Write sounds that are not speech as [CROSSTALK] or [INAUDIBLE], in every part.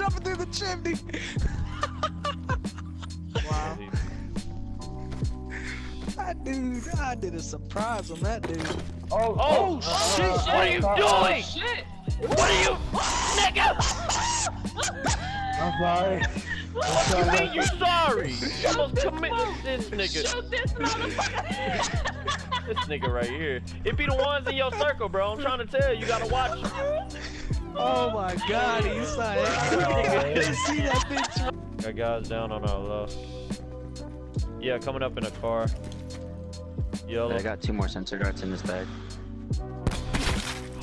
jumping through the chimney. wow. That dude, I did a surprise on that dude. Oh, Oh, oh, shit! uh, what are you uh, doing? Shit! What are you, nigga? I'm sorry. What you mean you sorry? You almost committed this nigga. Shoot this motherfucker! This nigga right here. It be the ones in your circle, bro. I'm trying to tell you, you gotta watch. Oh my god, he's like, [LAUGHS] [LAUGHS] I see that bitch. Got guys down on our left. Yeah, coming up in a car. Yellow. I got two more sensor darts in this bag.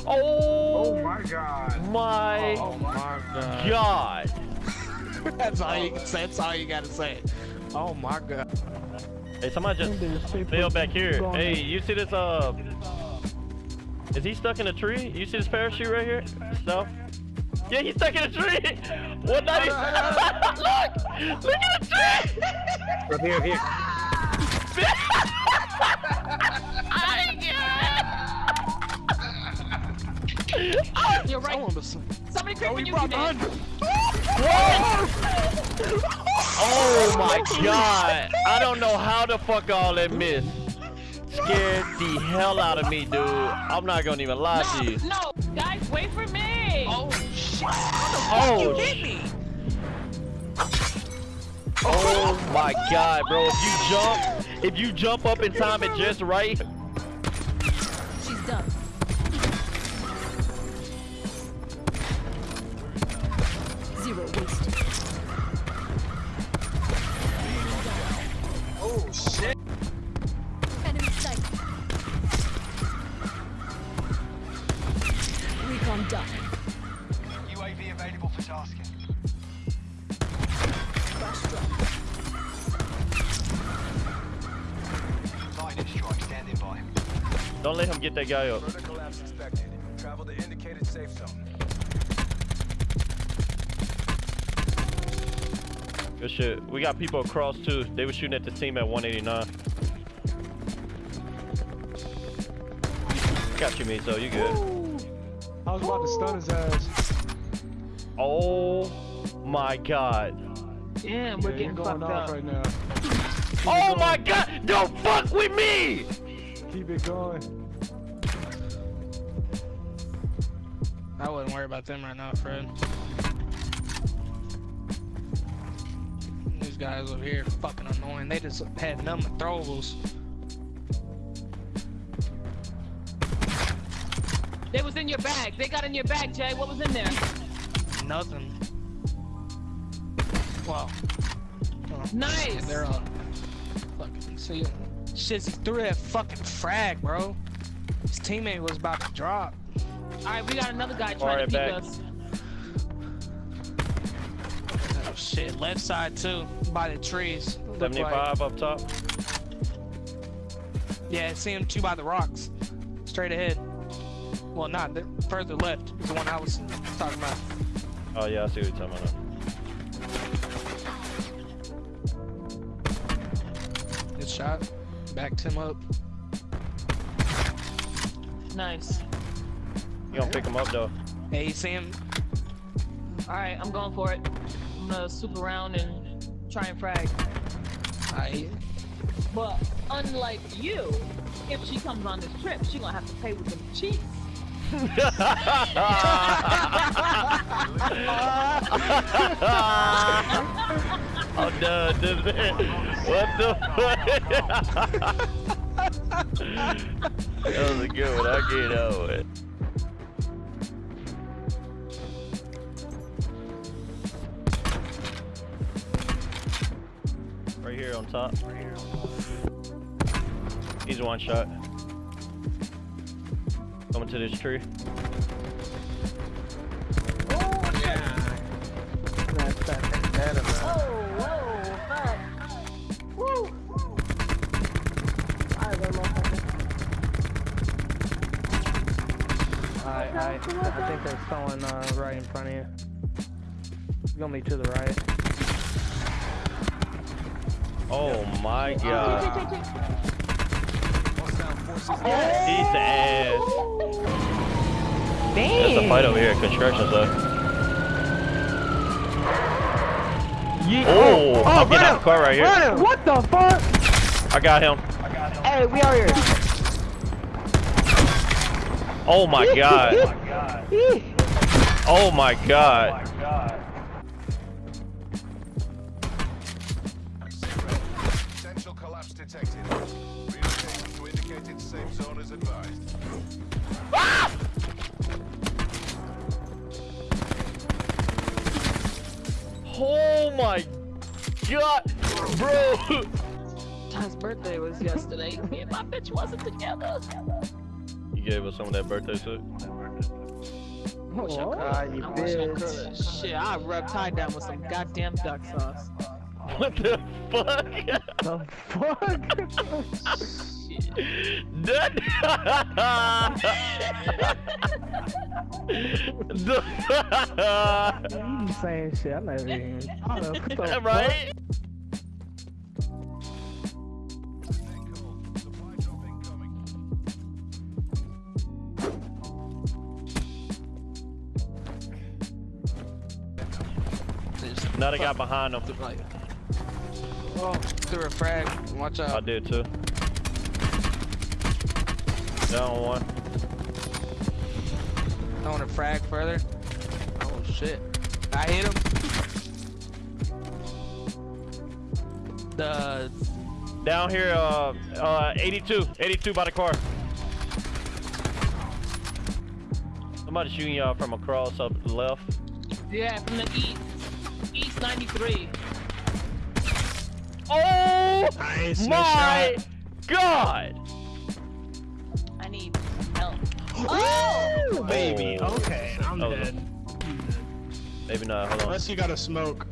Oh, Oh my god. my Oh my god. god. [LAUGHS] That's all you. That's all you gotta say. Oh my god. Hey, somebody just fell back here. Hey, you see this? Uh, is he stuck in a tree? You see this parachute right here? No. Yeah, he's stuck in a tree. [LAUGHS] What not? He... [LAUGHS] look, look at the tree. [LAUGHS] Up here, up here. You're right. Someone was- Somebody Oh, creeping you, brought you the did. hundred. Oh my god! I don't know how the fuck all that missed. Scared the hell out of me, dude. I'm not gonna even lie to you. no, guys, wait for me. Oh shit. Oh, you hit me. Oh my god, bro! If you jump, if you jump up in time it just right, She's done. Zero wasted. Done. UAV available for tasking. Flash drop. Lightning strike standing by. don't let him get that guy up. Further collapse expected. Travel to indicated safe zone. Good shit. We got people across too. They were shooting at the team at 189. Got you, me, so you good. I was about to stun his ass. Oh my god. Damn, we're you're getting going fucked off up. right now. Oh my god! Don't fuck with me! Keep it going. I wouldn't worry about them right now, Fred. These guys over here fucking annoying. They just had nothing to throwables. They was in your bag. They got in your bag, Jay. What was in there? Nothing. Wow. Oh, Nice. shit, They're on. Fucking see. Shizzy threw that fucking frag, bro. His teammate was about to drop. All right, we got another guy Alright, trying to peek back. us. Oh shit, left side too, by the trees. Look like- 75 up top. Yeah, see him two by the rocks. Straight ahead. Well, not the further left is the one I was talking about. Oh yeah, I see what you're talking about. Good shot. Backed him up. Nice. You gonna pick him up though. Hey, you see him? All right, I'm going for it. I'm gonna swoop around and try and frag. I, But unlike you, if she comes on this trip, she gonna have to pay with them cheeks. I'm done. What the fuck? that was a good one. I get out with. Right here on top. He's one shot. Coming to this tree. Oh, whoa, fuck. Woo. More second. I, I, I think they're throwing uh, right in front of you. You're gonna be to the right. Oh my god. Check. He's ass. There's a fight over here at construction site. Ye Oh, I'm oh, getting out him! the car right here. Him! What the fuck? I got him. Hey, we out here. Oh, [LAUGHS] oh my god. Oh my god. Potential collapse. Relocating to indicated safe zone is advised. Oh my god. Bro. Ty's birthday was yesterday. Me and my bitch wasn't together. You gave us some of that birthday suit. I wish I could. You I wish I could. Shit, I rubbed Ty down with some goddamn duck sauce. What the fuck? [LAUGHS] The fuck? That- you saying shit. I'm not even. I don't know. What the fuck? right? Stay cool. Supply drop incoming. Just Now they got behind them. Like, oh, threw a frag. Watch out. I out. did too. Down one. Throwing a frag further. Oh shit. I hit him. The Down here, uh, uh, 82. 82 by the car. Somebody shooting y'all from across up the left. Yeah, from the east. East 93. Oh nice, my god! I need help. [GASPS] Oh! baby. Okay, I'm Oh, dead. Maybe not. Hold on. Unless you got a smoke.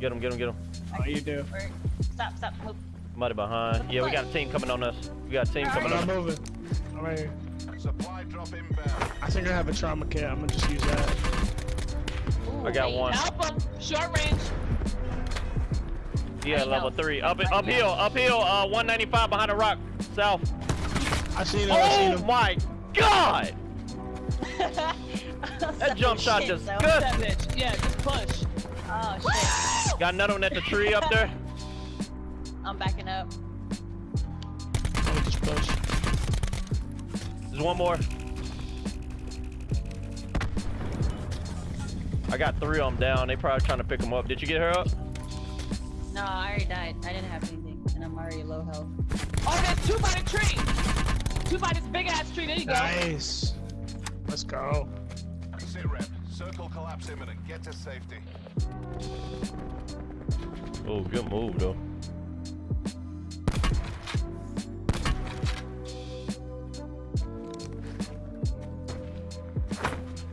Get him, get him, get him. Oh, you do. Stop, stop. Hope. Somebody behind. Yeah, we got a team coming on us. We got a team coming But on I'm us. moving. I'm right here. Supply drop inbound. I think I have a trauma kit. I'm gonna just use that. Ooh, I got hey, one. Help him. Short range. Yeah, I level know. three. Up, uphill, uphill. Uh, 195 behind the rock, south. I seen him. I seen Oh him. my god! [LAUGHS] that jump shot shit, just though. good. That. Yeah, just push. Oh shit. Got another one at the tree up there. I'm backing up. Oh, just push. There's one more. I got three of them down. They probably trying to pick them up. Did you get her up? No, I already died. I didn't have anything, and I'm already low health. Oh, there's two by the tree. Two by this big ass tree. There you go. Nice. Let's go. Sit rep. Circle collapse imminent. Get to safety. Oh, good move though.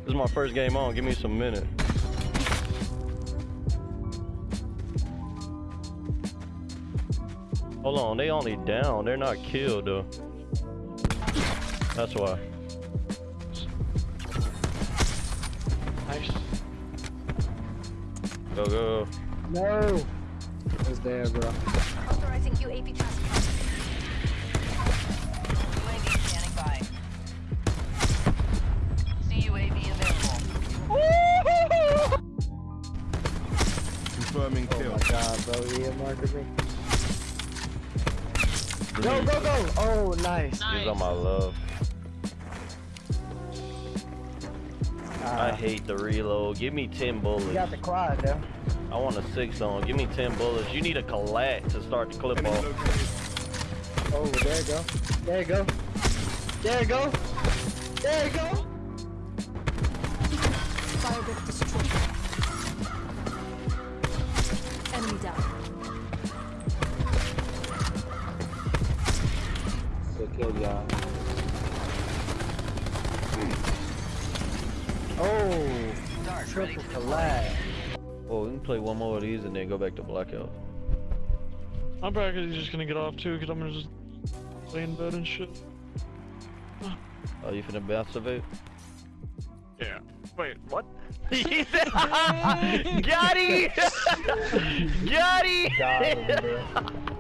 This is my first game on. Give me some minute. Hold on, they only down. They're not killed though. That's why. Nice. Go go. No. It's there, bro. Authorizing UAV transfer. UAV standing by. CUAV available. Confirming Oh kill. my god, bro. He hit marked me. Go, go, go. Oh, nice. He's on my love. I Ah, hate the reload. Give me 10 bullets. you bullets. got the quad, though. I want a six on. Give me 10 bullets. You need a collat to start the clip off. Oh, there you go. There you go. There you go. There you go. Firebreak destroyed. Good kill, y'all. Oh, triple collab. Oh, we can play one more of these and then go back to blackout. I'm probably just gonna get off too, cause I'm gonna just lay in bed and shit. Are you finna masturbate? Yeah. Wait, what? Got him! Got him! Got him, bro.